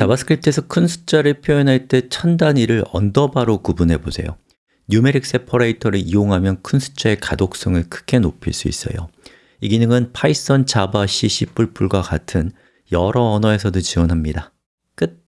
자바스크립트에서 큰 숫자를 표현할 때 천 단위를 underbar로 구분해 보세요. numeric separator를 이용하면 큰 숫자의 가독성을 크게 높일 수 있어요. 이 기능은 파이썬, 자바, C, C++과 같은 여러 언어에서도 지원합니다. 끝.